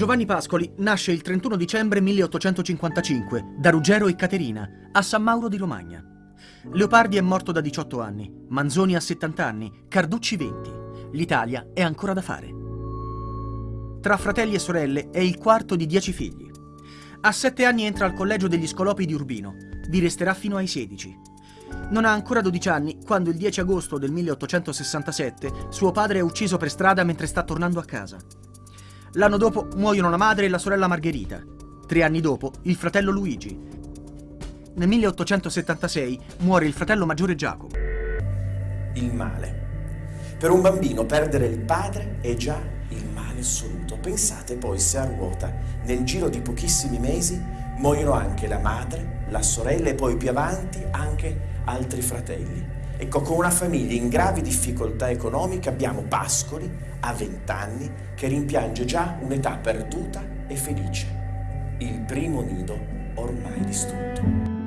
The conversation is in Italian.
Giovanni Pascoli nasce il 31 dicembre 1855 da Ruggero e Caterina a San Mauro di Romagna. Leopardi è morto da 18 anni, Manzoni ha 70 anni, Carducci 20. L'Italia è ancora da fare. Tra fratelli e sorelle è il quarto di 10 figli. A 7 anni entra al collegio degli Scolopi di Urbino. Vi resterà fino ai 16. Non ha ancora 12 anni quando il 10 agosto del 1867 suo padre è ucciso per strada mentre sta tornando a casa. L'anno dopo muoiono la madre e la sorella Margherita. Tre anni dopo il fratello Luigi. Nel 1876 muore il fratello maggiore Giacomo. Il male. Per un bambino perdere il padre è già il male assoluto. Pensate poi se a ruota, nel giro di pochissimi mesi, muoiono anche la madre, la sorella e poi più avanti anche altri fratelli. Ecco, con una famiglia in gravi difficoltà economiche abbiamo Pascoli, a 20 anni, che rimpiange già un'età perduta e felice. Il primo nido ormai distrutto.